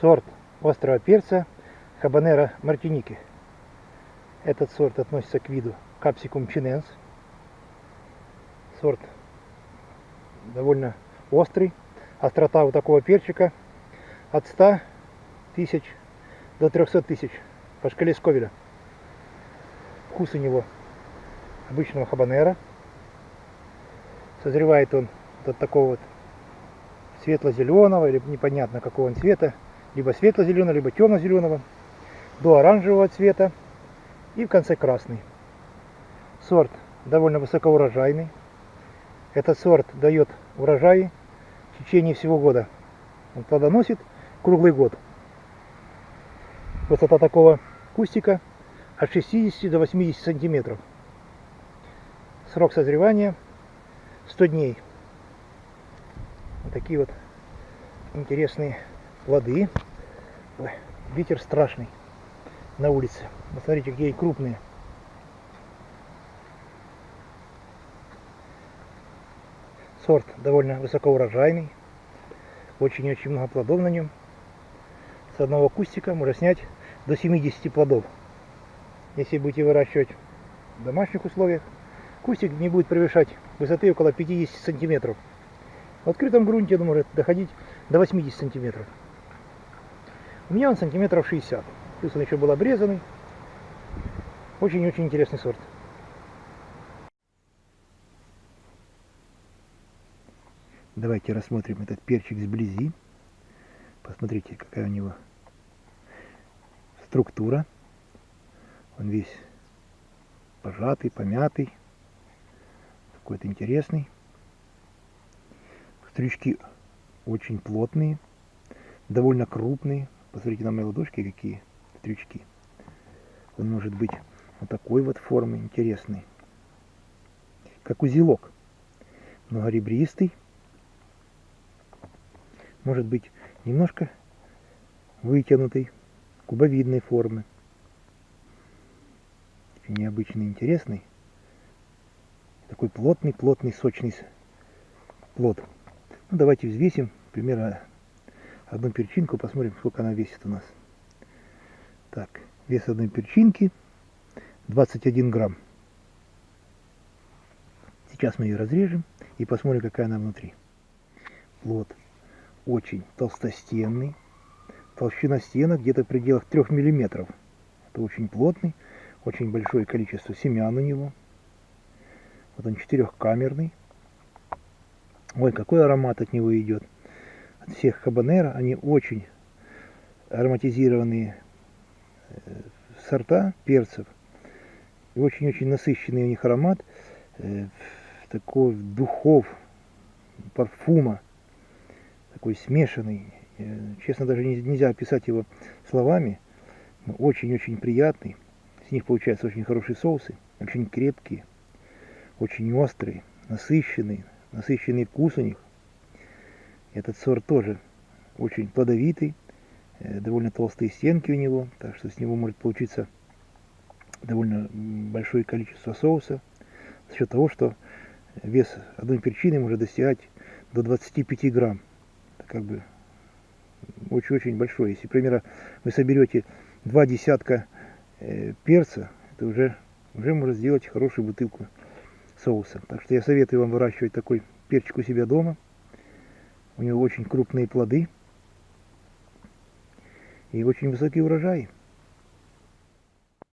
сорт острого перца Хабанера Мартиники. Этот сорт относится к виду Capsicum chinense. Сорт довольно острый. Острота у такого перчика от 100 тысяч до 300 тысяч по шкале Сковеля. Вкус у него обычного хабанера. Созревает он от такого вот светло-зеленого или непонятно какого он цвета, либо светло-зеленого, либо темно-зеленого, до оранжевого цвета и в конце красный. Сорт довольно высокоурожайный. Этот сорт дает урожаи в течение всего года. Он плодоносит круглый год. Высота такого кустика от 60 до 80 сантиметров. Срок созревания 100 дней. Вот такие вот интересные плоды. Ой, ветер страшный на улице. Посмотрите, какие крупные. Сорт довольно высокоурожайный. Очень-очень много плодов на нем. С одного кустика можно снять до 70 плодов. Если будете выращивать в домашних условиях, кустик не будет превышать высоты около 50 сантиметров. В открытом грунте он может доходить до 80 сантиметров. У меня он сантиметров 60. Плюс он еще был обрезанный. Очень-очень интересный сорт. Давайте рассмотрим этот перчик сблизи. Посмотрите, какая у него структура. Он весь пожатый, помятый. Какой-то интересный. Стрючки очень плотные, довольно крупные. Посмотрите на мои ладошки, какие стрючки. Он может быть вот такой вот формы, интересный. Как узелок. Многоребристый. Может быть немножко вытянутый, кубовидной формы. Очень необычный, интересный. Такой плотный, плотный, сочный плод. Ну, давайте взвесим примерно одну перчинку, посмотрим, сколько она весит у нас. Так, вес одной перчинки 21 грамм. Сейчас мы ее разрежем и посмотрим, какая она внутри. Плод очень толстостенный. Толщина стенок где-то в пределах 3 миллиметров. Это очень плотный, очень большое количество семян у него. Вот он четырехкамерный. Ой, какой аромат от него идет. Всех хабанера они очень ароматизированные э, сорта перцев. Очень-очень насыщенный у них аромат. Э, такой духов, парфума. Такой смешанный. Э, честно, даже нельзя описать его словами. Очень-очень приятный. С них получаются очень хорошие соусы. Очень крепкие. Очень острые, насыщенные насыщенный вкус у них. Этот сорт тоже очень плодовитый, э, довольно толстые стенки у него, так что с него может получиться довольно большое количество соуса за счет того, что вес одной перчины может достигать до 25 грамм. Это как бы очень-очень большой. Если, например, вы соберете два десятка э, перца, это уже, уже можно сделать хорошую бутылку соуса. Так что я советую вам выращивать такой перчик у себя дома. У него очень крупные плоды и очень высокий урожай.